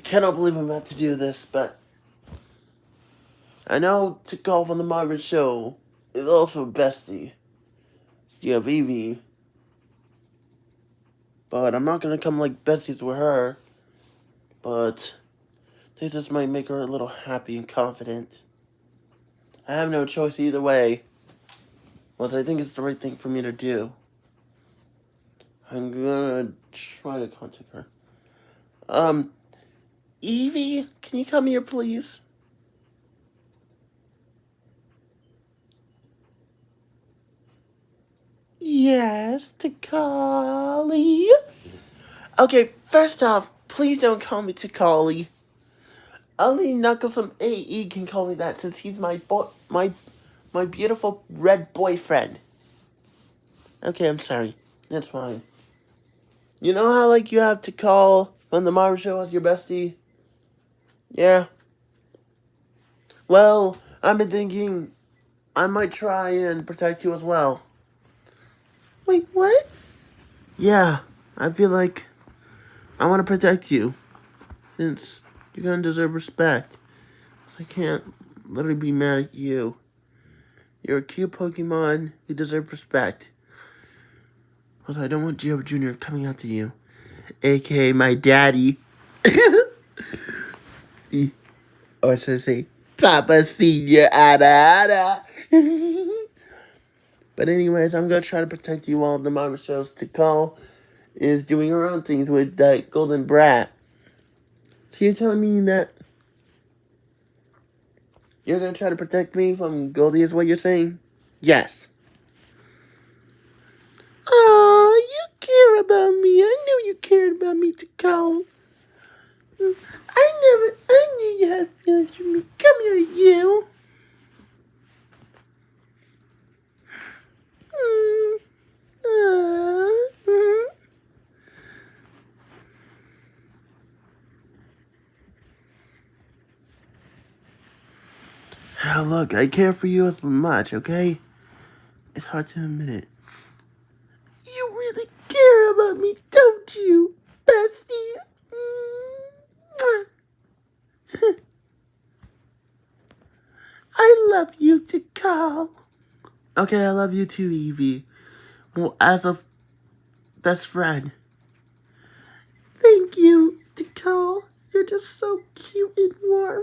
cannot believe I'm about to do this, but I know to golf on the Margaret Show is also bestie. You have Eevee. But I'm not gonna come like besties with her. But I this might make her a little happy and confident. I have no choice either way. Once I think it's the right thing for me to do. I'm gonna try to contact her. Um, Eevee, can you come here, please? Yes, Takali. Okay, first off, please don't call me Takali. Only Knuckles from AE can call me that since he's my boy, my, my beautiful red boyfriend. Okay, I'm sorry. That's fine. You know how, like, you have to call when the Mario Show as your bestie? Yeah. Well, I've been thinking I might try and protect you as well. Wait, what? Yeah, I feel like I want to protect you. Since you're going to deserve respect. Because I can't literally be mad at you. You're a cute Pokemon. You deserve respect. Because I don't want Geo Jr. coming out to you. A.K.A. my daddy. Or should I say, Papa Senior Ada Ada. But anyways, I'm gonna try to protect you while the mama shows Tikal is doing her own things with that golden brat. So you're telling me that you're gonna try to protect me from Goldie is what you're saying? Yes. Oh, you care about me. I knew you cared about me to call. I never, I knew you had feelings for me. Come here, you. Now look, I care for you as much, okay? It's hard to admit it. You really care about me, don't you, bestie? I love you to call. Okay, I love you too, Eevee. Well, as a best friend. Thank you, Tikal. You're just so cute and warm.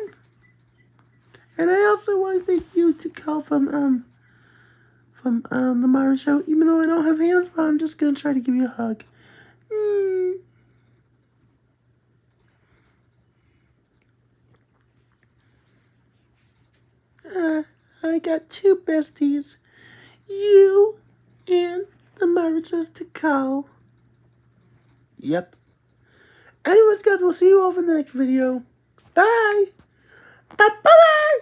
And I also want to thank you, Tikal, from um from um the Myra show. Even though I don't have hands, but I'm just gonna try to give you a hug. Mm. I got two besties. You and the marriages Tikal. Yep. Anyways, guys, we'll see you all in the next video. Bye. Bye-bye.